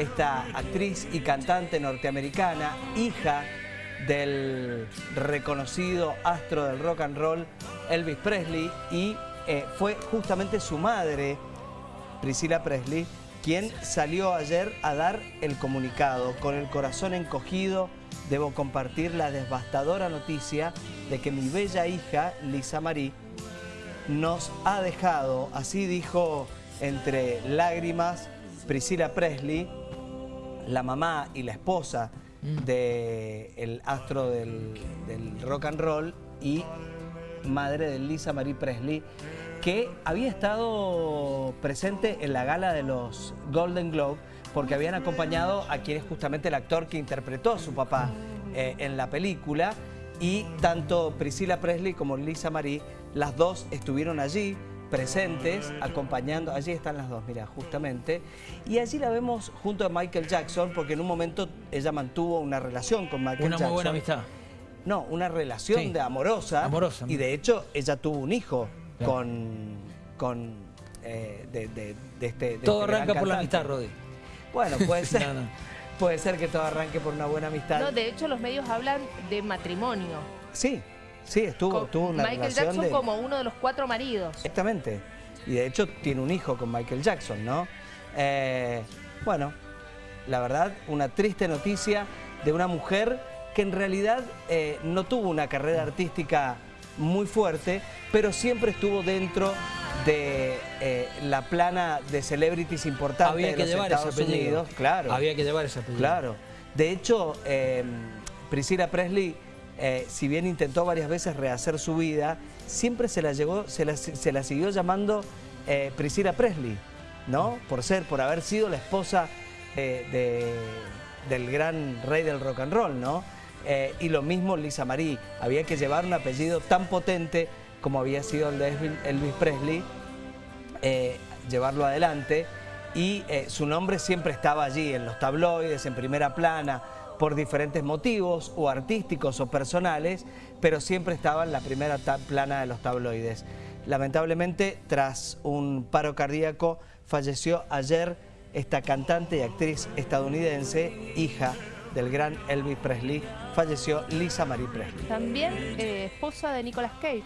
esta actriz y cantante norteamericana, hija del reconocido astro del rock and roll Elvis Presley y eh, fue justamente su madre, Priscilla Presley, quien salió ayer a dar el comunicado. Con el corazón encogido, debo compartir la devastadora noticia de que mi bella hija, Lisa Marie, nos ha dejado, así dijo entre lágrimas Priscilla Presley, la mamá y la esposa mm. del astro del, del rock and roll y madre de Lisa Marie Presley, que había estado presente en la gala de los Golden Globe porque habían acompañado a quien es justamente el actor que interpretó a su papá eh, en la película y tanto Priscilla Presley como Lisa Marie, las dos estuvieron allí presentes, acompañando, allí están las dos, mira, justamente, y allí la vemos junto a Michael Jackson, porque en un momento ella mantuvo una relación con Michael Jackson. Una muy buena amistad. No, una relación de amorosa, amorosa, y de hecho ella tuvo un hijo con, con eh, de, este... todo este arranca por la amistad, Rodi. Bueno, puede ser. Puede ser que todo arranque por una buena amistad. No, de hecho los medios hablan de matrimonio. Sí, sí, estuvo, tuvo una Michael Jackson como uno de los cuatro maridos. Exactamente. Y de hecho tiene un hijo con Michael Jackson, ¿no? Eh, bueno, la verdad, una triste noticia de una mujer que en realidad eh, no tuvo una carrera artística muy fuerte, pero siempre estuvo dentro de eh, la plana de celebrities importantes Había que llevar Estados ese Unidos. Claro. Había que llevar ese apellido. Claro. De hecho, eh, Priscilla Presley, eh, si bien intentó varias veces rehacer su vida, siempre se la, llegó, se la, siguió llamando Priscilla Presley, ¿no? Por ser, por haber sido la esposa del gran rey del rock and roll, ¿no? y lo mismo Lisa Marie, había que llevar un apellido tan potente como había sido el de Elvis Presley, eh, llevarlo adelante y eh, su nombre siempre estaba allí en los tabloides, en primera plana, por diferentes motivos o artísticos o personales, pero siempre estaba en la primera plana de los tabloides. Lamentablemente, tras un paro cardíaco, falleció ayer esta cantante y actriz estadounidense, hija del gran Elvis Presley, falleció Lisa Marie Presley. También eh, esposa de Nicolas Cage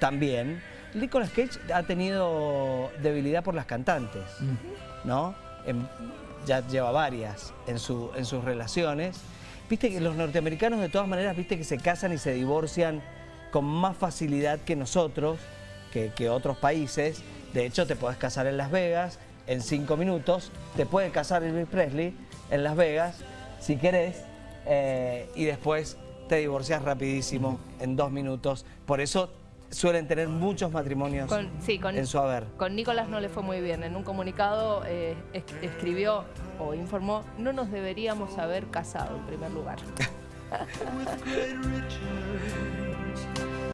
también, Nicolas Cage ha tenido debilidad por las cantantes, ¿no? Ya lleva varias en, en sus relaciones. Viste que los norteamericanos de todas maneras, viste que se casan y se divorcian con más facilidad que nosotros, que, otros países. De hecho, te puedes casar en Las Vegas en cinco minutos, te puede casar Elvis Presley en Las Vegas, si querés, eh, y después te divorcias rapidísimo en dos minutos. Por eso suelen tener muchos matrimonios en su haber. Con Nicolás no le fue muy bien. En un comunicado eh, escribió o informó, no nos deberíamos haber casado en primer lugar.